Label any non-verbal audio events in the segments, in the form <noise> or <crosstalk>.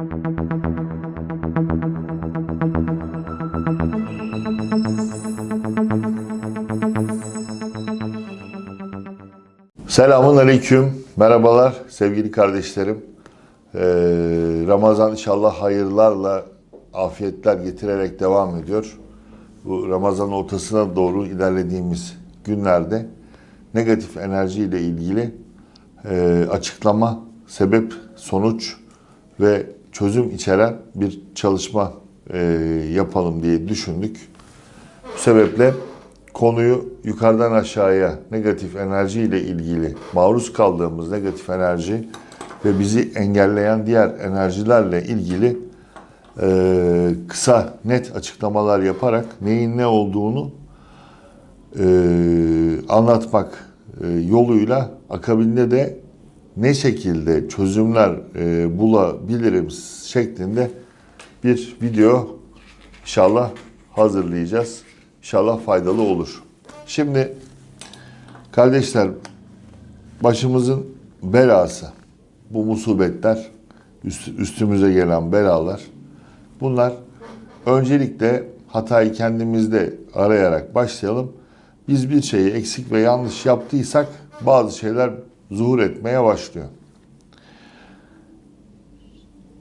Selamun Aleyküm. Merhabalar sevgili kardeşlerim. Ee, Ramazan inşallah hayırlarla, afiyetler getirerek devam ediyor. Bu Ramazan ortasına doğru ilerlediğimiz günlerde negatif enerji ile ilgili e, açıklama, sebep, sonuç ve çözüm içeren bir çalışma e, yapalım diye düşündük. Bu sebeple konuyu yukarıdan aşağıya negatif enerji ile ilgili maruz kaldığımız negatif enerji ve bizi engelleyen diğer enerjilerle ilgili e, kısa net açıklamalar yaparak neyin ne olduğunu e, anlatmak e, yoluyla akabinde de ne şekilde çözümler e, bulabilirim şeklinde bir video inşallah hazırlayacağız. İnşallah faydalı olur. Şimdi kardeşler başımızın belası bu musibetler üst- üstümüze gelen belalar bunlar öncelikle hatayı kendimizde arayarak başlayalım. Biz bir şeyi eksik ve yanlış yaptıysak bazı şeyler zuhur etmeye başlıyor.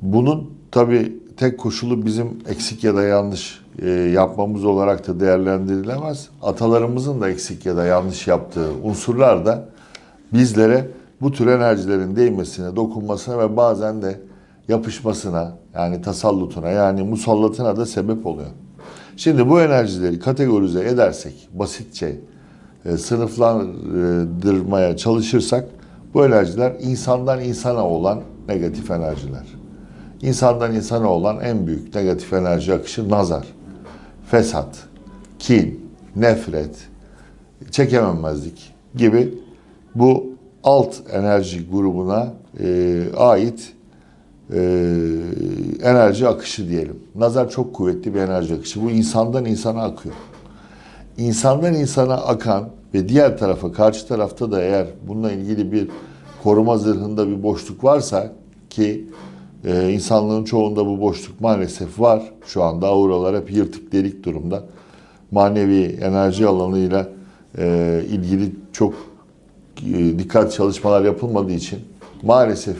Bunun tabi tek koşulu bizim eksik ya da yanlış e, yapmamız olarak da değerlendirilemez. Atalarımızın da eksik ya da yanlış yaptığı unsurlar da bizlere bu tür enerjilerin değmesine, dokunmasına ve bazen de yapışmasına yani tasallutuna yani musallatına da sebep oluyor. Şimdi bu enerjileri kategorize edersek basitçe e, sınıflandırmaya çalışırsak bu enerjiler insandan insana olan negatif enerjiler. İnsandan insana olan en büyük negatif enerji akışı nazar, fesat, kin, nefret, çekememezlik gibi bu alt enerji grubuna e, ait e, enerji akışı diyelim. Nazar çok kuvvetli bir enerji akışı. Bu insandan insana akıyor. İnsandan insana akan ve diğer tarafa, karşı tarafta da eğer bununla ilgili bir koruma zırhında bir boşluk varsa ki e, insanlığın çoğunda bu boşluk maalesef var. Şu anda auralar hep yırtık delik durumda. Manevi enerji alanıyla e, ilgili çok e, dikkat çalışmalar yapılmadığı için maalesef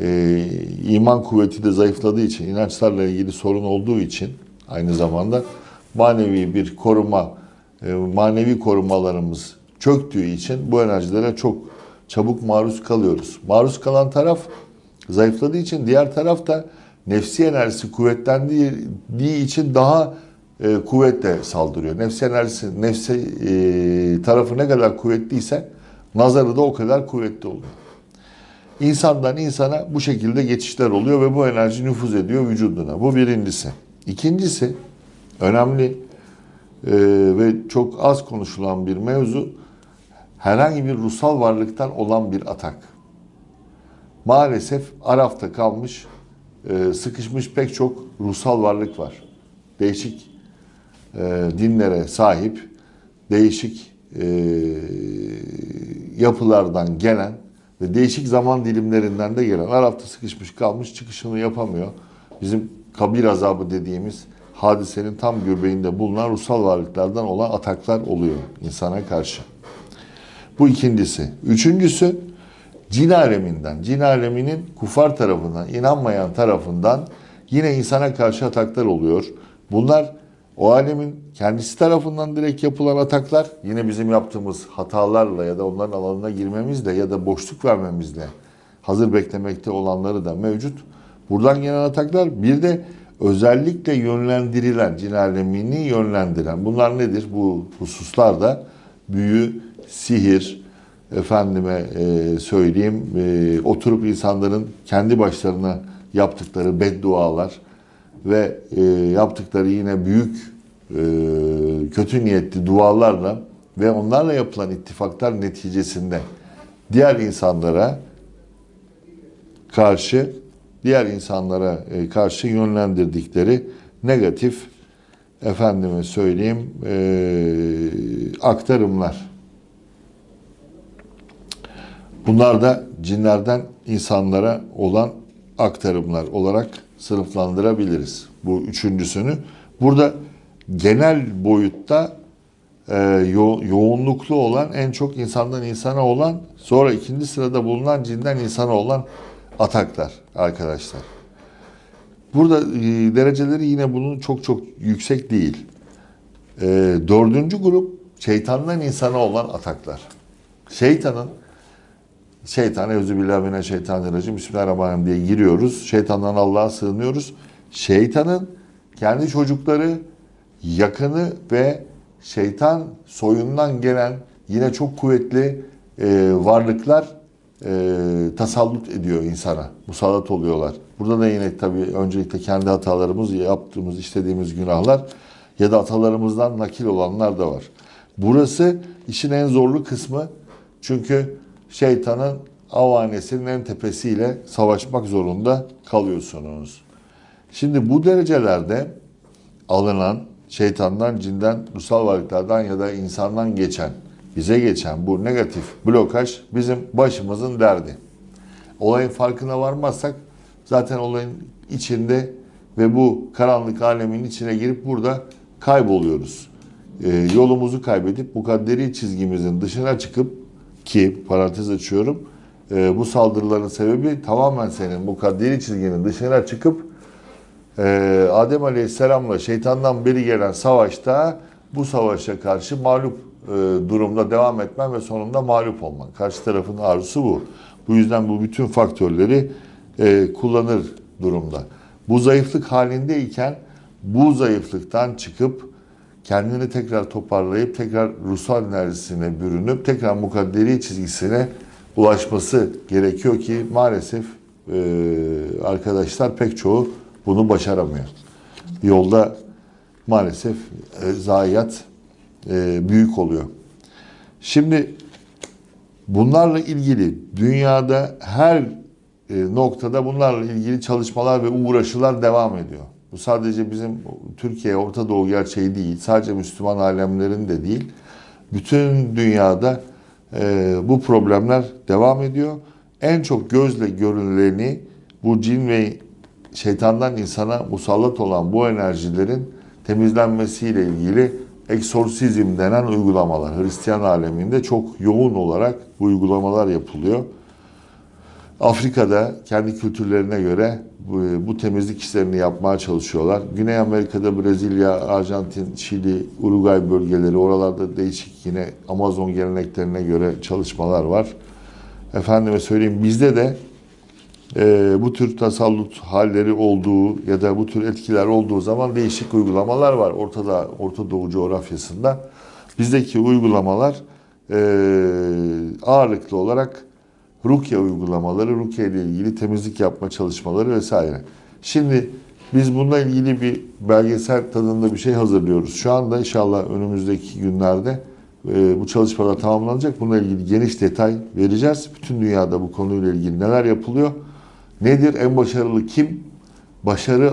e, iman kuvveti de zayıfladığı için, inançlarla ilgili sorun olduğu için aynı zamanda manevi bir koruma, manevi korumalarımız çöktüğü için bu enerjilere çok çabuk maruz kalıyoruz. Maruz kalan taraf zayıfladığı için diğer taraf da nefsi enerjisi kuvvetlendiği için daha e, kuvvetle saldırıyor. Nefsi enerjisi, nefsi e, tarafı ne kadar kuvvetliyse nazarı da o kadar kuvvetli oluyor. İnsandan insana bu şekilde geçişler oluyor ve bu enerji nüfuz ediyor vücuduna. Bu birincisi. İkincisi önemli e, ve çok az konuşulan bir mevzu herhangi bir ruhsal varlıktan olan bir atak. Maalesef Araf'ta kalmış, e, sıkışmış pek çok ruhsal varlık var. Değişik e, dinlere sahip, değişik e, yapılardan gelen ve değişik zaman dilimlerinden de gelen Araf'ta sıkışmış kalmış çıkışını yapamıyor. Bizim kabir azabı dediğimiz hadisenin tam göbeğinde bulunan ruhsal varlıklardan olan ataklar oluyor insana karşı. Bu ikincisi. Üçüncüsü cin aleminden, cin aleminin kufar tarafından, inanmayan tarafından yine insana karşı ataklar oluyor. Bunlar o alemin kendisi tarafından direkt yapılan ataklar yine bizim yaptığımız hatalarla ya da onların alanına girmemizle ya da boşluk vermemizle hazır beklemekte olanları da mevcut. Buradan gelen ataklar bir de özellikle yönlendirilen, cin alemini yönlendiren bunlar nedir? Bu hususlarda büyü, sihir, efendime e, söyleyeyim e, oturup insanların kendi başlarına yaptıkları beddualar ve e, yaptıkları yine büyük e, kötü niyetli dualarla ve onlarla yapılan ittifaklar neticesinde diğer insanlara karşı diğer insanlara e, karşı yönlendirdikleri negatif efendime söyleyeyim e, aktarımlar. Bunlar da cinlerden insanlara olan aktarımlar olarak sınıflandırabiliriz. Bu üçüncüsünü. Burada genel boyutta e, yo- yoğunluklu olan, en çok insandan insana olan, sonra ikinci sırada bulunan cinden insana olan ataklar arkadaşlar. Burada e, dereceleri yine bunun çok çok yüksek değil. E, dördüncü grup şeytandan insana olan ataklar. Şeytanın şeytan euzubillahimineşşeytanirracim bismillahirrahmanirrahim diye giriyoruz. Şeytandan Allah'a sığınıyoruz. Şeytanın kendi çocukları, yakını ve şeytan soyundan gelen yine çok kuvvetli e, varlıklar e, tasallut ediyor insana. Musallat oluyorlar. Burada da yine tabii öncelikle kendi hatalarımız, yaptığımız, işlediğimiz günahlar ya da atalarımızdan nakil olanlar da var. Burası işin en zorlu kısmı. Çünkü şeytanın avanesinin en tepesiyle savaşmak zorunda kalıyorsunuz. Şimdi bu derecelerde alınan şeytandan, cinden, ruhsal varlıklardan ya da insandan geçen, bize geçen bu negatif blokaj bizim başımızın derdi. Olayın farkına varmazsak zaten olayın içinde ve bu karanlık alemin içine girip burada kayboluyoruz. Ee, yolumuzu kaybedip mukadderi çizgimizin dışına çıkıp ki parantez açıyorum e, bu saldırıların sebebi tamamen senin mukadderi çizginin dışına çıkıp ee, Adem Aleyhisselam'la şeytandan beri gelen savaşta bu savaşa karşı mağlup e, durumda devam etmen ve sonunda mağlup olman. Karşı tarafın arzusu bu. Bu yüzden bu bütün faktörleri e, kullanır durumda. Bu zayıflık halindeyken bu zayıflıktan çıkıp kendini tekrar toparlayıp tekrar ruhsal enerjisine bürünüp tekrar mukadderi çizgisine ulaşması gerekiyor ki maalesef e, arkadaşlar pek çoğu bunu başaramıyor. Yolda maalesef e, zayiat e, büyük oluyor. Şimdi bunlarla ilgili dünyada her e, noktada bunlarla ilgili çalışmalar ve uğraşılar devam ediyor. Bu sadece bizim Türkiye, Orta Doğu gerçeği değil, sadece Müslüman alemlerin de değil. Bütün dünyada e, bu problemler devam ediyor. En çok gözle görüleni bu cin ve şeytandan insana musallat olan bu enerjilerin temizlenmesiyle ilgili eksorsizm denen uygulamalar. Hristiyan aleminde çok yoğun olarak bu uygulamalar yapılıyor. Afrika'da kendi kültürlerine göre bu, temizlik işlerini yapmaya çalışıyorlar. Güney Amerika'da Brezilya, Arjantin, Şili, Uruguay bölgeleri oralarda değişik yine Amazon geleneklerine göre çalışmalar var. Efendime söyleyeyim bizde de e, bu tür tasallut halleri olduğu ya da bu tür etkiler olduğu zaman değişik uygulamalar var Ortada Orta Doğu coğrafyasında. Bizdeki uygulamalar e, ağırlıklı olarak Rukiye uygulamaları, Rukiye ile ilgili temizlik yapma çalışmaları vesaire. Şimdi biz bununla ilgili bir belgesel tadında bir şey hazırlıyoruz. Şu anda inşallah önümüzdeki günlerde e, bu çalışmalar tamamlanacak. Bununla ilgili geniş detay vereceğiz. Bütün dünyada bu konuyla ilgili neler yapılıyor? Nedir? En başarılı kim? Başarı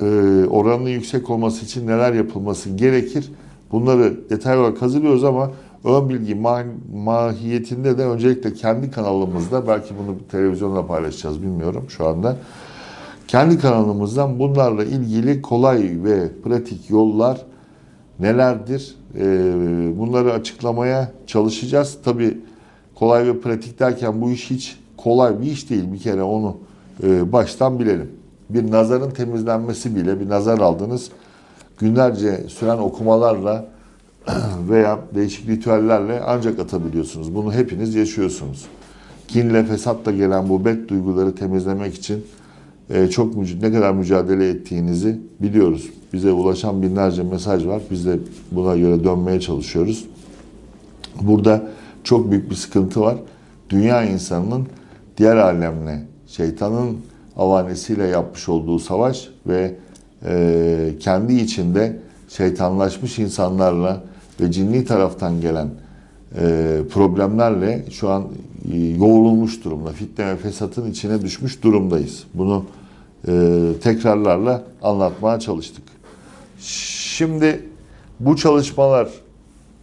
e, oranının yüksek olması için neler yapılması gerekir? Bunları detay olarak hazırlıyoruz ama ön bilgi ma- mahiyetinde de öncelikle kendi kanalımızda belki bunu televizyonda paylaşacağız bilmiyorum şu anda. Kendi kanalımızdan bunlarla ilgili kolay ve pratik yollar nelerdir? E, bunları açıklamaya çalışacağız. Tabii kolay ve pratik derken bu iş hiç kolay bir iş değil. Bir kere onu e, baştan bilelim. Bir nazarın temizlenmesi bile bir nazar aldınız. Günlerce süren okumalarla <clears throat> veya değişik ritüellerle ancak atabiliyorsunuz. Bunu hepiniz yaşıyorsunuz. Kinle, fesatla gelen bu bet duyguları temizlemek için e, çok ne kadar mücadele ettiğinizi biliyoruz. Bize ulaşan binlerce mesaj var. Biz de buna göre dönmeye çalışıyoruz. Burada çok büyük bir sıkıntı var. Dünya insanının diğer alemle, şeytanın avanesiyle yapmış olduğu savaş ve e, kendi içinde şeytanlaşmış insanlarla ve cinni taraftan gelen e, problemlerle şu an e, yoğrulmuş durumda. Fitne ve fesatın içine düşmüş durumdayız. Bunu e, tekrarlarla anlatmaya çalıştık. Şimdi bu çalışmalar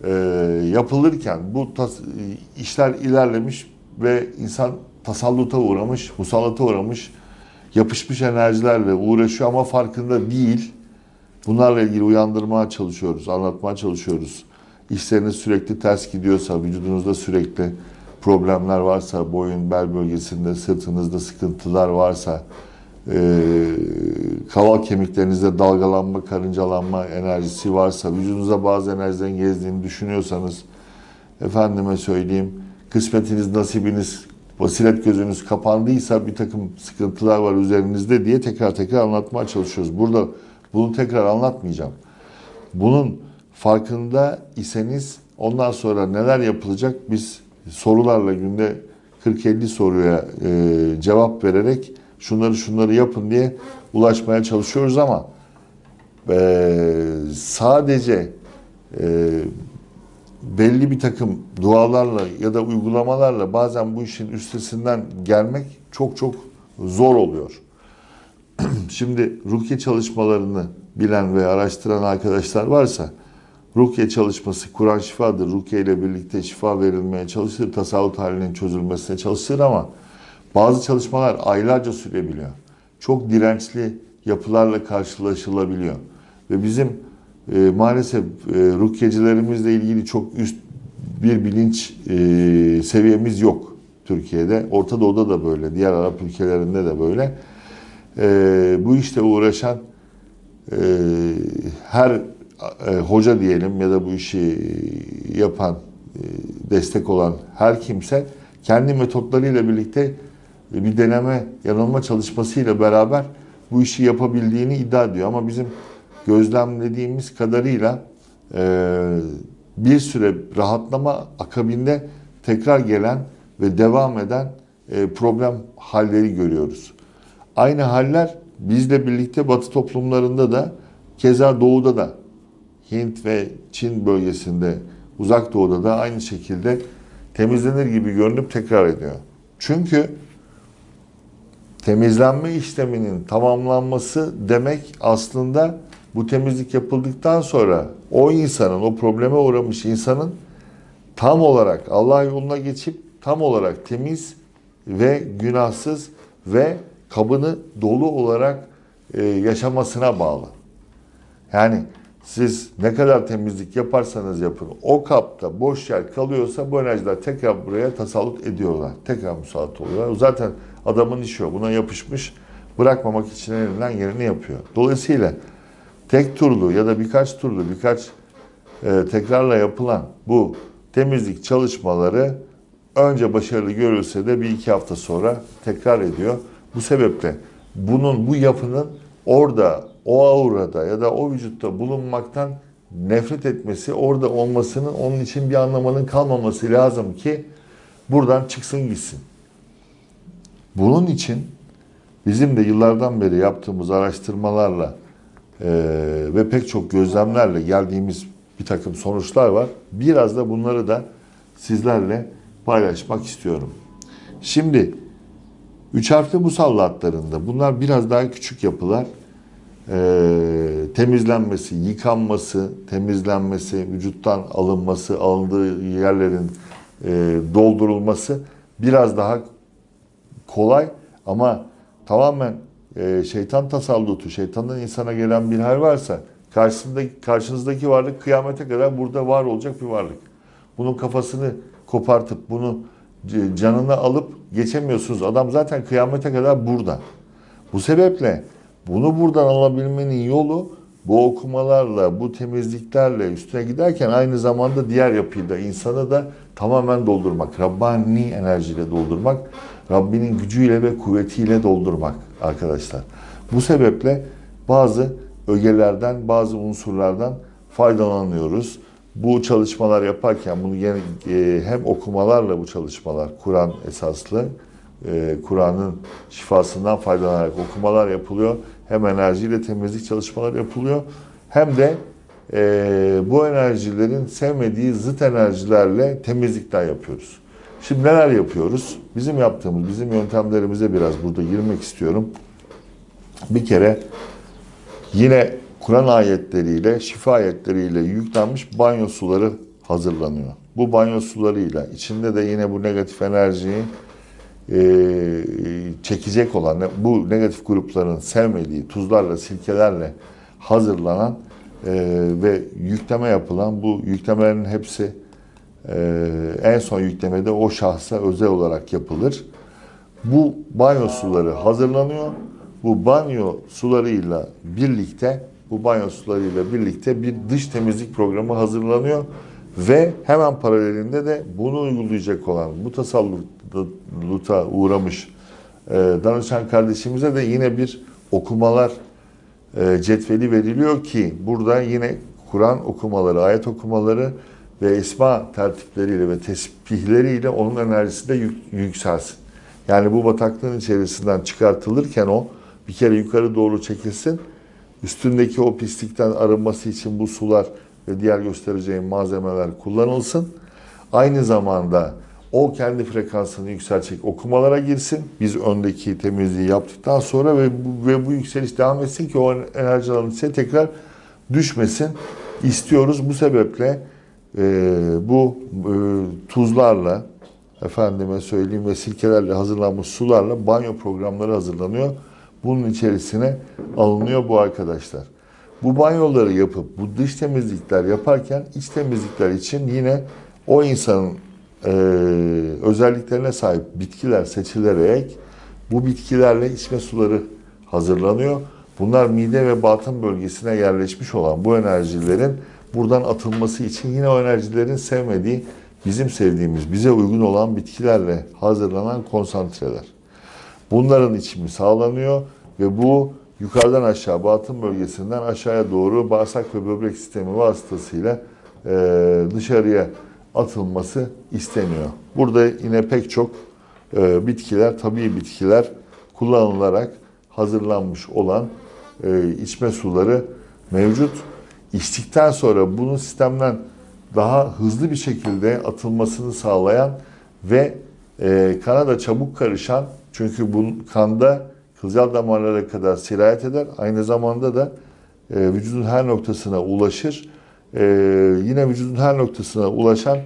e, yapılırken bu tas- işler ilerlemiş ve insan tasalluta uğramış, musallata uğramış yapışmış enerjilerle uğraşıyor ama farkında değil. Bunlarla ilgili uyandırmaya çalışıyoruz, anlatmaya çalışıyoruz. İşleriniz sürekli ters gidiyorsa, vücudunuzda sürekli problemler varsa, boyun, bel bölgesinde, sırtınızda sıkıntılar varsa, e, kaval kemiklerinizde dalgalanma, karıncalanma enerjisi varsa, vücudunuza bazı enerjilerin gezdiğini düşünüyorsanız, efendime söyleyeyim, kısmetiniz, nasibiniz, basiret gözünüz kapandıysa bir takım sıkıntılar var üzerinizde diye tekrar tekrar anlatmaya çalışıyoruz. Burada bunu tekrar anlatmayacağım. Bunun farkında iseniz ondan sonra neler yapılacak biz sorularla günde 40-50 soruya e, cevap vererek şunları şunları yapın diye ulaşmaya çalışıyoruz ama e, sadece e, belli bir takım dualarla ya da uygulamalarla bazen bu işin üstesinden gelmek çok çok zor oluyor. <clears throat> Şimdi rukiye çalışmalarını bilen ve araştıran arkadaşlar varsa rukiye çalışması Kur'an şifadır. Rukiye ile birlikte şifa verilmeye çalışır, tasavvuf halinin çözülmesine çalışır ama bazı çalışmalar aylarca sürebiliyor. Çok dirençli yapılarla karşılaşılabiliyor. Ve bizim e, maalesef e, rukyecilerimizle ilgili çok üst bir bilinç e, seviyemiz yok Türkiye'de. Orta Doğu'da da böyle, diğer Arap ülkelerinde de böyle. E, bu işte uğraşan e, her e, hoca diyelim ya da bu işi yapan, e, destek olan her kimse kendi metotlarıyla birlikte bir deneme, yanılma çalışmasıyla beraber bu işi yapabildiğini iddia ediyor. Ama bizim gözlemlediğimiz kadarıyla e, bir süre rahatlama akabinde tekrar gelen ve devam eden e, problem halleri görüyoruz. Aynı haller bizle birlikte Batı toplumlarında da keza Doğu'da da Hint ve Çin bölgesinde Uzak Doğu'da da aynı şekilde temizlenir gibi görünüp tekrar ediyor. Çünkü temizlenme işleminin tamamlanması demek aslında bu temizlik yapıldıktan sonra o insanın, o probleme uğramış insanın tam olarak Allah yoluna geçip tam olarak temiz ve günahsız ve kabını dolu olarak e, yaşamasına bağlı. Yani siz ne kadar temizlik yaparsanız yapın, o kapta boş yer kalıyorsa bu enerjiler tekrar buraya tasallut ediyorlar. Tekrar musallat oluyorlar. Zaten adamın işi o. Buna yapışmış. Bırakmamak için elinden yerini yapıyor. Dolayısıyla tek turlu ya da birkaç turlu, birkaç e, tekrarla yapılan bu temizlik çalışmaları önce başarılı görülse de bir iki hafta sonra tekrar ediyor. Bu sebeple bunun, bu yapının orada, o aurada ya da o vücutta bulunmaktan nefret etmesi, orada olmasının onun için bir anlamının kalmaması lazım ki buradan çıksın gitsin. Bunun için bizim de yıllardan beri yaptığımız araştırmalarla e, ve pek çok gözlemlerle geldiğimiz bir takım sonuçlar var. Biraz da bunları da sizlerle paylaşmak istiyorum. Şimdi üç harfli musallatlarında bunlar biraz daha küçük yapılar. E, temizlenmesi, yıkanması, temizlenmesi, vücuttan alınması, alındığı yerlerin e, doldurulması biraz daha kolay ama tamamen e, şeytan tasallutu, şeytandan insana gelen bir hal varsa karşısındaki, karşınızdaki varlık kıyamete kadar burada var olacak bir varlık. Bunun kafasını kopartıp bunu canını alıp geçemiyorsunuz. Adam zaten kıyamete kadar burada. Bu sebeple bunu buradan alabilmenin yolu bu okumalarla, bu temizliklerle üstüne giderken aynı zamanda diğer yapıyı da insanı da tamamen doldurmak. Rabbani enerjiyle doldurmak. Rabbinin gücüyle ve kuvvetiyle doldurmak arkadaşlar. Bu sebeple bazı ögelerden, bazı unsurlardan faydalanıyoruz. Bu çalışmalar yaparken bunu yine, e, hem okumalarla bu çalışmalar, Kur'an esaslı, e, Kur'an'ın şifasından faydalanarak okumalar yapılıyor. Hem enerjiyle temizlik çalışmaları yapılıyor. Hem de e, bu enerjilerin sevmediği zıt enerjilerle temizlikler yapıyoruz. Şimdi neler yapıyoruz? Bizim yaptığımız, bizim yöntemlerimize biraz burada girmek istiyorum. Bir kere yine Kur'an ayetleriyle, şifa ayetleriyle yüklenmiş banyo suları hazırlanıyor. Bu banyo sularıyla içinde de yine bu negatif enerjiyi çekecek olan bu negatif grupların sevmediği tuzlarla, silkelerle hazırlanan e, ve yükleme yapılan bu yüklemelerin hepsi e, en son yüklemede o şahsa özel olarak yapılır. Bu banyo suları hazırlanıyor. Bu banyo sularıyla birlikte bu banyo sularıyla birlikte bir dış temizlik programı hazırlanıyor ve hemen paralelinde de bunu uygulayacak olan bu tasalluta uğramış e, danışan kardeşimize de yine bir okumalar e, cetveli veriliyor ki burada yine Kur'an okumaları, ayet okumaları ve esma tertipleriyle ve tesbihleriyle onun enerjisi de yük, yükselsin. Yani bu bataklığın içerisinden çıkartılırken o bir kere yukarı doğru çekilsin. Üstündeki o pislikten arınması için bu sular ve diğer göstereceğim malzemeler kullanılsın. Aynı zamanda o kendi frekansını yükseltecek okumalara girsin. Biz öndeki temizliği yaptıktan sonra ve bu, ve bu yükseliş devam etsin ki o enerjilerin içine tekrar düşmesin istiyoruz. Bu sebeple e, bu e, tuzlarla efendime söyleyeyim ve silkelerle hazırlanmış sularla banyo programları hazırlanıyor. Bunun içerisine alınıyor bu arkadaşlar. Bu banyoları yapıp bu dış temizlikler yaparken iç temizlikler için yine o insanın e, özelliklerine sahip bitkiler seçilerek bu bitkilerle içme suları hazırlanıyor. Bunlar mide ve batın bölgesine yerleşmiş olan bu enerjilerin buradan atılması için yine o enerjilerin sevmediği, bizim sevdiğimiz, bize uygun olan bitkilerle hazırlanan konsantreler. Bunların içimi sağlanıyor ve bu yukarıdan aşağı, batın bölgesinden aşağıya doğru bağırsak ve böbrek sistemi vasıtasıyla e, dışarıya atılması isteniyor. Burada yine pek çok e, bitkiler, tabii bitkiler kullanılarak hazırlanmış olan e, içme suları mevcut. İçtikten sonra bunun sistemden daha hızlı bir şekilde atılmasını sağlayan ve e, kana da çabuk karışan çünkü bu kanda kılcal damarlara kadar sirayet eder. Aynı zamanda da e, vücudun her noktasına ulaşır. E, yine vücudun her noktasına ulaşan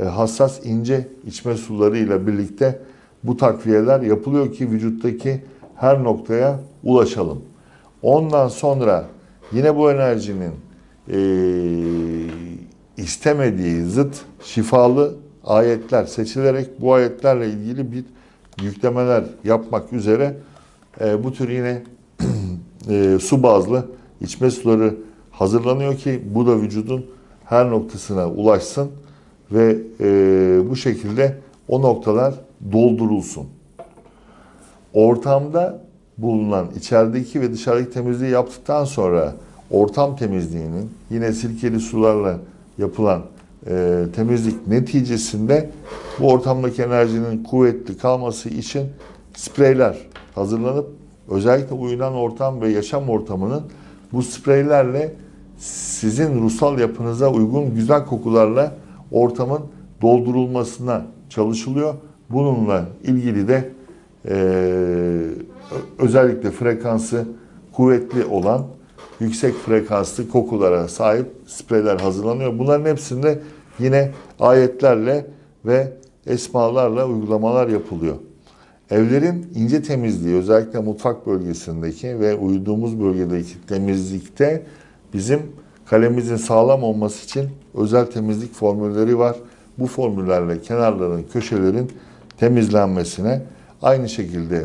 e, hassas ince içme sularıyla birlikte bu takviyeler yapılıyor ki vücuttaki her noktaya ulaşalım. Ondan sonra yine bu enerjinin e, istemediği zıt şifalı ayetler seçilerek bu ayetlerle ilgili bir yüklemeler yapmak üzere e, bu tür yine <clears throat> e, su bazlı içme suları hazırlanıyor ki bu da vücudun her noktasına ulaşsın ve e, bu şekilde o noktalar doldurulsun. Ortamda bulunan içerideki ve dışarıdaki temizliği yaptıktan sonra ortam temizliğinin yine sirkeli sularla yapılan e, temizlik neticesinde bu ortamdaki enerjinin kuvvetli kalması için spreyler hazırlanıp özellikle uyunan ortam ve yaşam ortamının bu spreylerle sizin ruhsal yapınıza uygun güzel kokularla ortamın doldurulmasına çalışılıyor. Bununla ilgili de e, özellikle frekansı kuvvetli olan yüksek frekanslı kokulara sahip spreyler hazırlanıyor. Bunların hepsinde yine ayetlerle ve esmalarla uygulamalar yapılıyor. Evlerin ince temizliği özellikle mutfak bölgesindeki ve uyuduğumuz bölgedeki temizlikte bizim kalemimizin sağlam olması için özel temizlik formülleri var. Bu formüllerle kenarların, köşelerin temizlenmesine aynı şekilde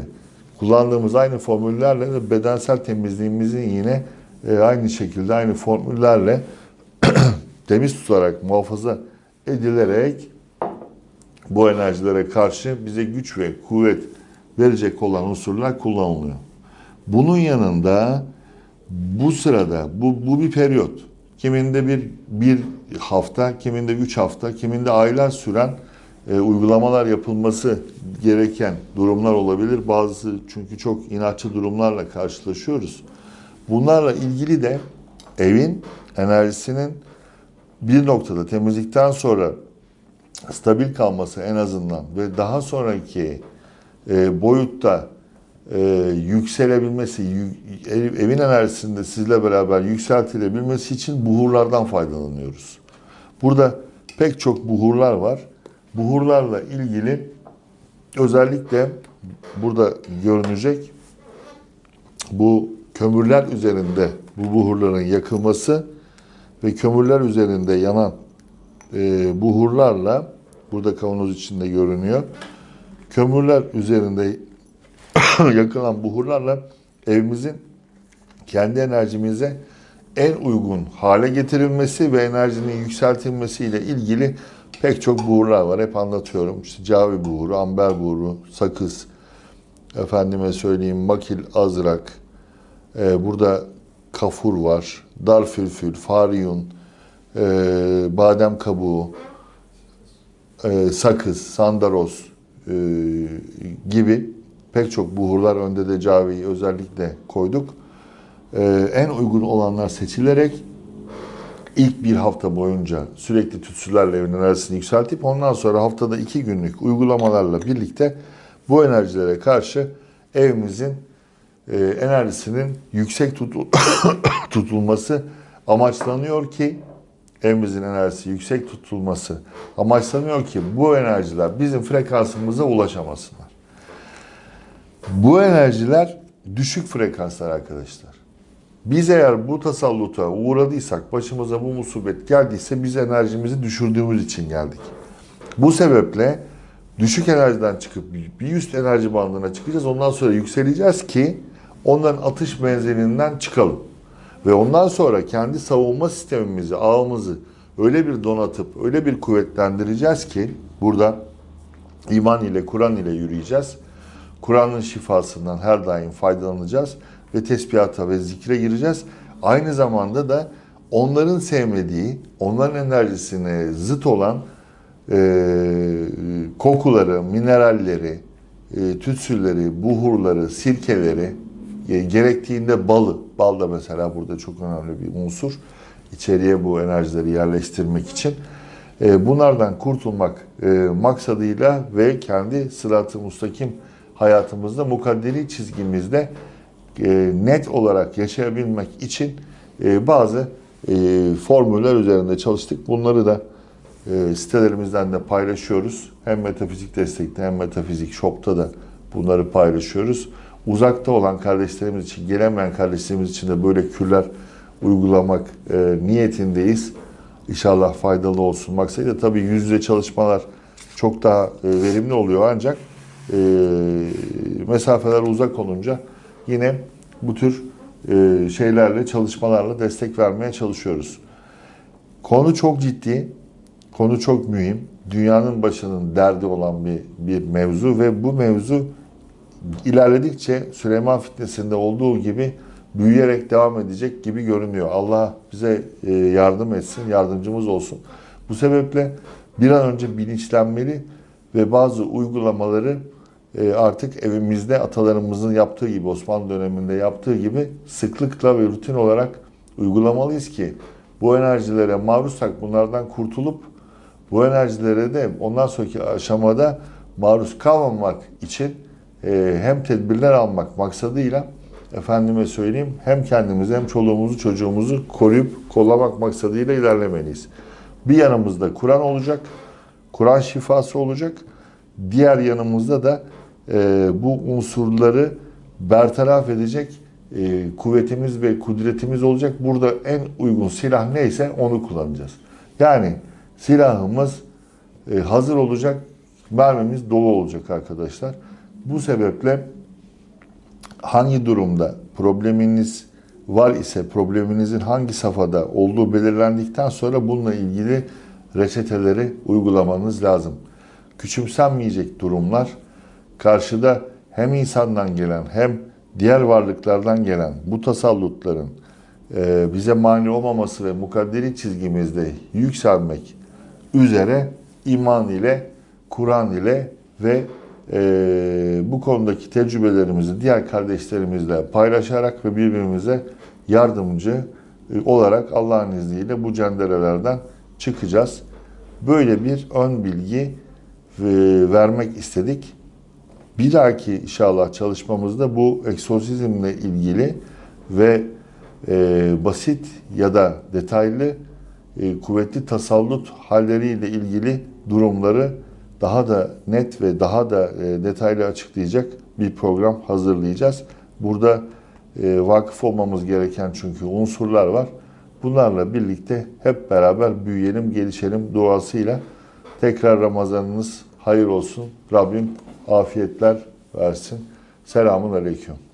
kullandığımız aynı formüllerle de bedensel temizliğimizin yine e, aynı şekilde aynı formüllerle <clears throat> temiz tutarak muhafaza edilerek bu enerjilere karşı bize güç ve kuvvet verecek olan unsurlar kullanılıyor. Bunun yanında bu sırada bu, bu bir periyot. Kiminde bir, bir hafta, kiminde üç hafta, kiminde aylar süren e, uygulamalar yapılması gereken durumlar olabilir. Bazı çünkü çok inatçı durumlarla karşılaşıyoruz. Bunlarla ilgili de evin enerjisinin bir noktada temizlikten sonra stabil kalması en azından ve daha sonraki e, boyutta e, yükselebilmesi, yük, evin enerjisinde sizle beraber yükseltilebilmesi için buhurlardan faydalanıyoruz. Burada pek çok buhurlar var. Buhurlarla ilgili özellikle burada görünecek bu kömürler üzerinde bu buhurların yakılması ve kömürler üzerinde yanan e, buhurlarla burada kavanoz içinde görünüyor. Kömürler üzerinde <coughs> yakılan buhurlarla evimizin kendi enerjimize en uygun hale getirilmesi ve enerjinin yükseltilmesiyle ilgili pek çok buhurlar var. Hep anlatıyorum. İşte cavi buhuru, amber buhuru, sakız, efendime söyleyeyim makil azrak, ee, burada kafur var, darfülfül, fariyun, e, badem kabuğu, e, sakız, sandaros e, gibi pek çok buhurlar önde de caviyi özellikle koyduk. E, en uygun olanlar seçilerek ilk bir hafta boyunca sürekli tütsülerle enerjisini yükseltip ondan sonra haftada iki günlük uygulamalarla birlikte bu enerjilere karşı evimizin e, enerjisinin yüksek tutul <coughs> tutulması amaçlanıyor ki evimizin enerjisi yüksek tutulması amaçlanıyor ki bu enerjiler bizim frekansımıza ulaşamasınlar. Bu enerjiler düşük frekanslar arkadaşlar. Biz eğer bu tasalluta uğradıysak, başımıza bu musibet geldiyse biz enerjimizi düşürdüğümüz için geldik. Bu sebeple düşük enerjiden çıkıp bir üst enerji bandına çıkacağız. Ondan sonra yükseleceğiz ki onların atış menzilinden çıkalım. Ve ondan sonra kendi savunma sistemimizi, ağımızı öyle bir donatıp, öyle bir kuvvetlendireceğiz ki burada iman ile, Kur'an ile yürüyeceğiz. Kur'an'ın şifasından her daim faydalanacağız ve tesbihata ve zikre gireceğiz. Aynı zamanda da onların sevmediği, onların enerjisine zıt olan e, kokuları, mineralleri, e, tütsüleri, buhurları, sirkeleri, gerektiğinde balı, bal da mesela burada çok önemli bir unsur, içeriye bu enerjileri yerleştirmek için. E, bunlardan kurtulmak e, maksadıyla ve kendi sırat-ı mustakim hayatımızda, mukadderi çizgimizde e, net olarak yaşayabilmek için e, bazı formüller üzerinde çalıştık. Bunları da sitelerimizden de paylaşıyoruz. Hem metafizik destekte hem metafizik shop'ta da bunları paylaşıyoruz. Uzakta olan kardeşlerimiz için, gelemeyen kardeşlerimiz için de böyle kürler uygulamak e, niyetindeyiz. İnşallah faydalı olsun maksadıyla. Tabii yüz yüze çalışmalar çok daha e, verimli oluyor ancak e, mesafeler uzak olunca yine bu tür e, şeylerle, çalışmalarla destek vermeye çalışıyoruz. Konu çok ciddi, konu çok mühim. Dünyanın başının derdi olan bir, bir mevzu ve bu mevzu ilerledikçe Süleyman fitnesinde olduğu gibi büyüyerek devam edecek gibi görünüyor. Allah bize e, yardım etsin, yardımcımız olsun. Bu sebeple bir an önce bilinçlenmeli ve bazı uygulamaları e, artık evimizde atalarımızın yaptığı gibi, Osmanlı döneminde yaptığı gibi sıklıkla ve rutin olarak uygulamalıyız ki bu enerjilere maruzsak bunlardan kurtulup bu enerjilere de ondan sonraki aşamada maruz kalmamak için e, hem tedbirler almak maksadıyla efendime söyleyeyim hem kendimizi hem çoluğumuzu çocuğumuzu koruyup kollamak maksadıyla ilerlemeliyiz. Bir yanımızda Kur'an olacak, Kur'an şifası olacak. Diğer yanımızda da e, bu unsurları bertaraf edecek e, kuvvetimiz ve kudretimiz olacak. Burada en uygun silah neyse onu kullanacağız. Yani silahımız e, hazır olacak, mermimiz dolu olacak arkadaşlar. Bu sebeple hangi durumda probleminiz var ise probleminizin hangi safhada olduğu belirlendikten sonra bununla ilgili reçeteleri uygulamanız lazım. Küçümsenmeyecek durumlar karşıda hem insandan gelen hem diğer varlıklardan gelen bu tasallutların e, bize mani olmaması ve mukadderi çizgimizde yükselmek üzere iman ile, Kur'an ile ve e, bu konudaki tecrübelerimizi diğer kardeşlerimizle paylaşarak ve birbirimize yardımcı e, olarak Allah'ın izniyle bu cenderelerden çıkacağız. Böyle bir ön bilgi e, vermek istedik. Bir dahaki inşallah çalışmamızda bu egzorsizmle ilgili ve e, basit ya da detaylı e, kuvvetli tasallut halleriyle ilgili durumları daha da net ve daha da e, detaylı açıklayacak bir program hazırlayacağız. Burada e, vakıf olmamız gereken çünkü unsurlar var. Bunlarla birlikte hep beraber büyüyelim, gelişelim duasıyla tekrar Ramazanınız hayır olsun. Rabbim afiyetler versin. Selamun Aleyküm.